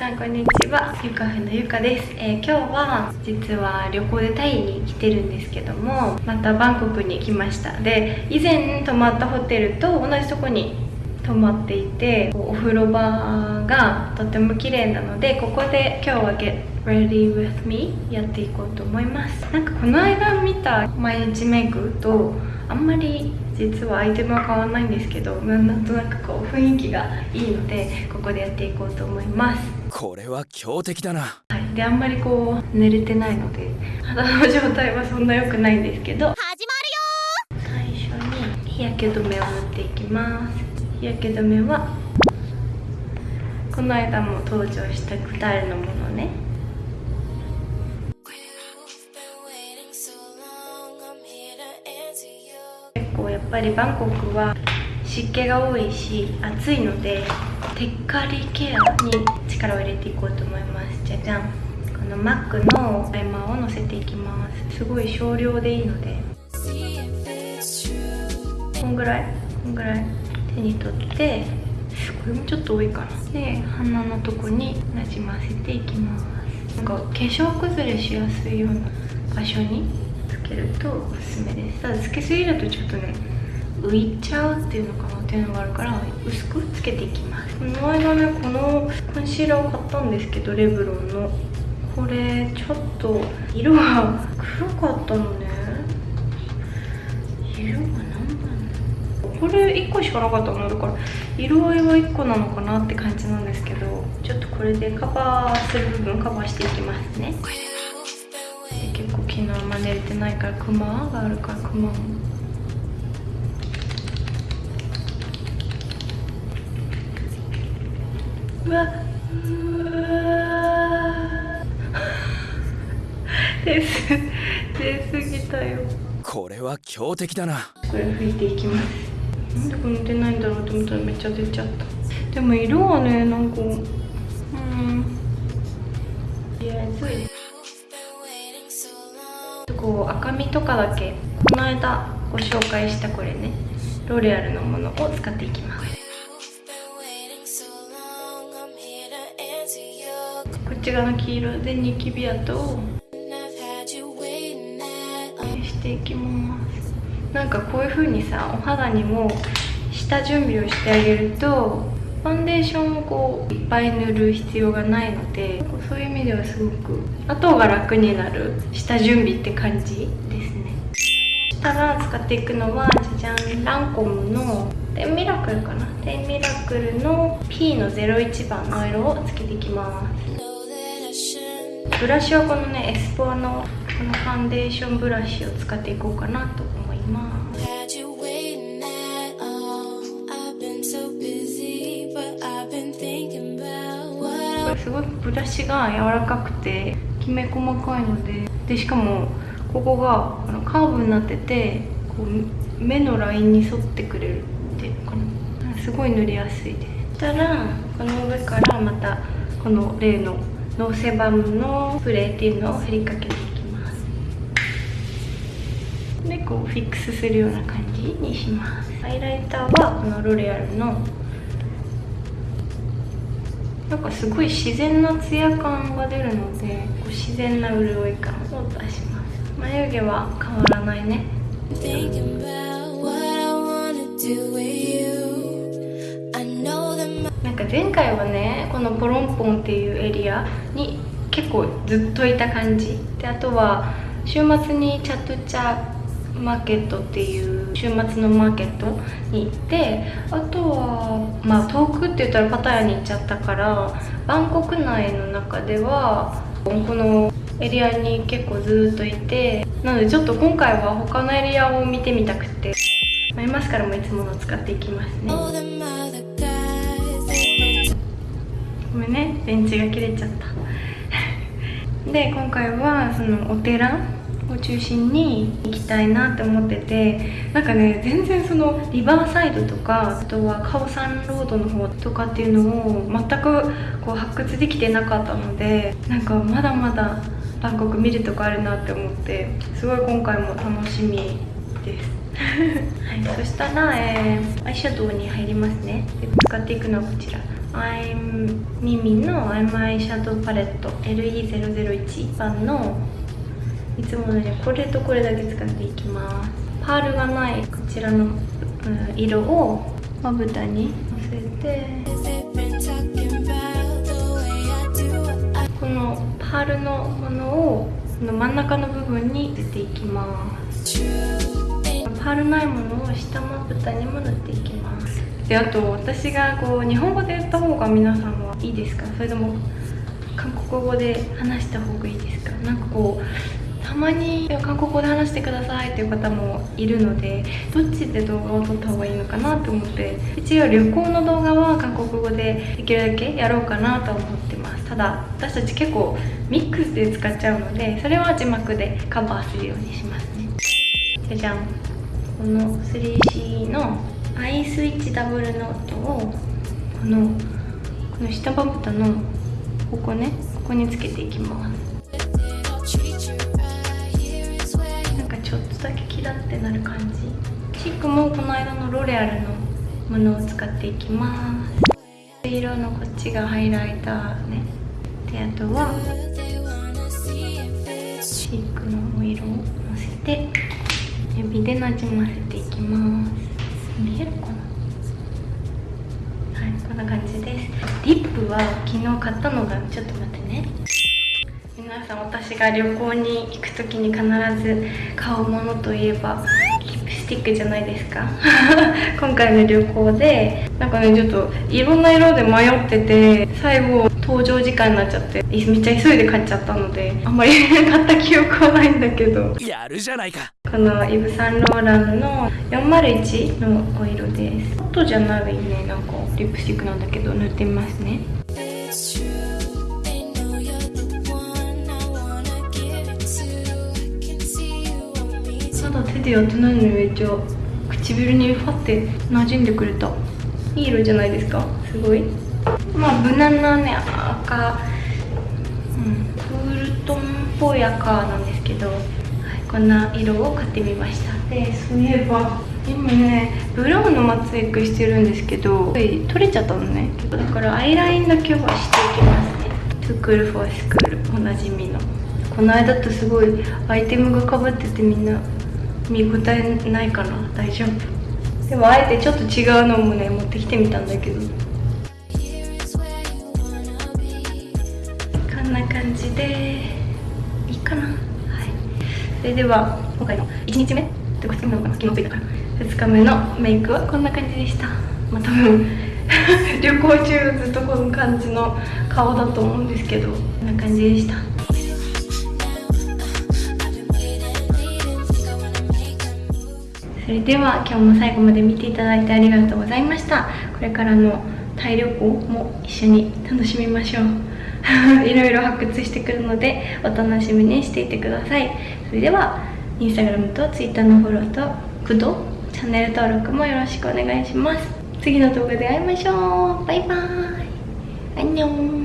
さんこんにちは。ゆかふのゆかです、えー、今日は実は旅行でタイに来てるんですけどもまたバンコクに来ました。で以前泊まったホテルと同じとこに泊まっていてお風呂場がとても綺麗なのでここで今日は Get Ready With Me やっていこうと思います。なんかこの間見た毎日メイクとあんまり実はアイテムは変わらないんですけどなんとなくこう雰囲気がいいのでここでやっていこうと思います。これは強敵だな。はい。であんまりこう寝れてないので肌の状態はそんな良くないんですけど。始まるよ最初に日焼け止めを塗っていきます。日焼け止めはこの間も登場したグタールのものね。結構やっぱりバンコクは湿気が多いし暑いのでテッカリケアに力を入れていこうと思います。じゃじゃん。このマックのプライマーをのせていきます。すごい少量でいいので。こんぐらい？こんぐらい？手に取って。これもちょっと多いかな。で鼻のとこになじませていきます。なんか化粧崩れしやすいような場所につけるとおすすめです。ただつけすぎるとちょっとね浮いちゃうっていうのかなっていうのがあるから薄くつけていきます。この間ねこのコンシーラーを買ったんですけどレブロンの。これちょっと色が黒かったのね。色が何だろうこれ1個しかなかったのだから色合いは1個なのかなって感じなんですけどちょっとこれでカバーする部分カバーしていきますね。結構昨日あんま寝れてないからクマがあるからクマも。うわうわ出す出すぎたよ。これは強敵だな。これ拭いていきます。なんでこれ出ないんだろうと思ったらめっちゃ出ちゃった。でも色はねなんかうん。とりあえずこう赤みとかだけこの間ご紹介したこれねロレアルのものを使っていきますこっち側の黄色でニキビ跡をしていきますなんかこういう風にさお肌にも下準備をしてあげるとファンデーションをこういっぱい塗る必要がないのでそういう意味ではすごく後が楽になる下準備って感じですねそしたら使っていくのはじゃじゃんランコムのテンミラクルかなテンミラクルの P の01番の色をつけていきますブラシはこのねエスポアのこのファンデーションブラシを使っていこうかなと思います。すごいブラシが柔らかくてきめ細かいのででしかもここがあのカーブになっててこう目のラインに沿ってくれるっていうかなすごい塗りやすい。ですそしたらこの上からまたこの例のノーセバムのプレーっていうのを振りかけていきます。でこうフィックスするような感じにします。ハイライターはこのロレアルのなんかすごい自然なツヤ感が出るのでこう自然な潤い感を出します。眉毛は変わらないね。なんか前回はねこのポロンポンっていうエリアに結構ずっといた感じ。であとは週末にチャトチャマーケットっていう週末のマーケットに行ってあとはまあ遠くって言ったらパタヤに行っちゃったからバンコク内の中ではこのエリアに結構ずっといてなのでちょっと今回は他のエリアを見てみたくてマスカラもいつもの使っていきますね。電池が切れちゃった。で今回はそのお寺を中心に行きたいなって思っててなんかね全然そのリバーサイドとかあとはカオサンロードの方とかっていうのを全くこう発掘できてなかったのでなんかまだまだバンコク見るとこあるなって思ってすごい今回も楽しみです。はい、そしたら、えー、アイシャドウに入りますね。で使っていくのはこちら。アイムミミのアイムアイシャドウパレット LE001 番のいつものようにこれとこれだけ使っていきます。パールがないこちらの、色をまぶたにのせてこのパールのものをの真ん中の部分に入れていきます。パールないものを下まぶたにも塗っていきます。であと私がこう日本語で言った方が皆さんはいいですか？それとも韓国語で話した方がいいですか？なんかこうたまに韓国語で話してくださいっていう方もいるのでどっちで動画を撮った方がいいのかなと思って一応旅行の動画は韓国語でできるだけやろうかなと思ってます。ただ私たち結構ミックスで使っちゃうのでそれは字幕でカバーするようにしますね。じゃじゃん。この 3C のアイスイッチダブルノートをこのこの下まぶたのここねここにつけていきます。なんかちょっとだけキラってなる感じ。チークもこの間のロレアルのものを使っていきます。色のこっちがハイライターね。であとはチークのお色をのせて指でなじませていきます。見えるかな？はいこんな感じです。リップは昨日買ったのがちょっと待ってね。皆さん私が旅行に行く時に必ず買うものといえばリップスティックじゃないですか。今回の旅行でなんかねちょっといろんな色で迷ってて最後搭乗時間になっちゃってめっちゃ急いで買っちゃったのであんまり 買った記憶はないんだけど。やるじゃないか。このイヴ・サンローランの401のお色です。ホットじゃないねなんかリップスティックなんだけど塗ってみますね。まだ手でやってないのにめっちゃ唇にファって馴染んでくれた。いい色じゃないですか？すごい。まあ無難なね赤。うんクールトンっぽい赤なんですけどこんな色を買ってみました。でそういえば今ねブラウンのマツエクしてるんですけど取れちゃったのね。だからアイラインだけはしていきますね。トゥクルフォースクールおなじみの。この間とすごいアイテムがかぶっててみんな見応えないかな。大丈夫。でもあえてちょっと違うのもね持ってきてみたんだけど。こんな感じでいいかな。それでは今回の1日目ってか2日目なのかな昨日着いたから。2日目のメイクはこんな感じでした。まあ多分 旅行中ずっとこの感じの顔だと思うんですけどこんな感じでした。それでは今日も最後まで見ていただいてありがとうございました。これからのタイ旅行も一緒に楽しみましょう。いろいろ発掘してくるのでお楽しみにしていてください。それではインスタグラムとツイッターのフォローとグッドチャンネル登録もよろしくお願いします。次の動画で会いましょう。バイバーイ。アンニョン。